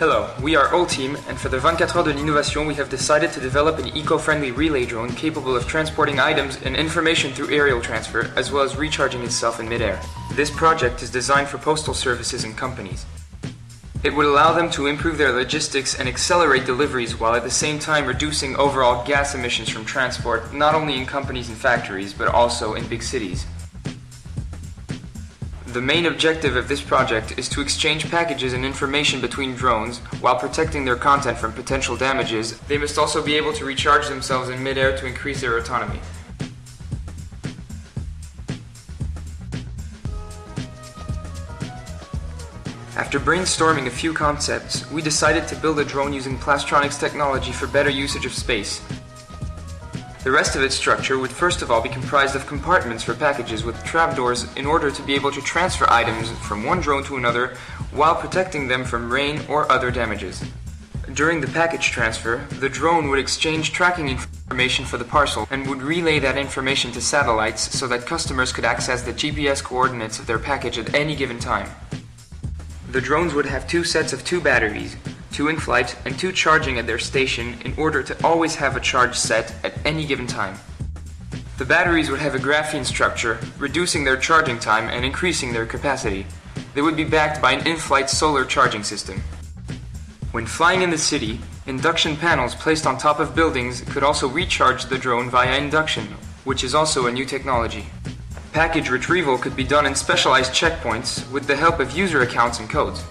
Hello, we are O-Team, and for the 24 Heures de l'Innovation, we have decided to develop an eco-friendly relay drone capable of transporting items and information through aerial transfer, as well as recharging itself in midair. This project is designed for postal services and companies. It would allow them to improve their logistics and accelerate deliveries while at the same time reducing overall gas emissions from transport, not only in companies and factories, but also in big cities. The main objective of this project is to exchange packages and information between drones while protecting their content from potential damages. They must also be able to recharge themselves in midair to increase their autonomy. After brainstorming a few concepts, we decided to build a drone using Plastronics technology for better usage of space. The rest of its structure would first of all be comprised of compartments for packages with trapdoors in order to be able to transfer items from one drone to another while protecting them from rain or other damages. During the package transfer, the drone would exchange tracking information for the parcel and would relay that information to satellites so that customers could access the GPS coordinates of their package at any given time. The drones would have two sets of two batteries, two in flight and two charging at their station in order to always have a charge set at any given time. The batteries would have a graphene structure, reducing their charging time and increasing their capacity. They would be backed by an in-flight solar charging system. When flying in the city, induction panels placed on top of buildings could also recharge the drone via induction, which is also a new technology. Package retrieval could be done in specialized checkpoints with the help of user accounts and codes.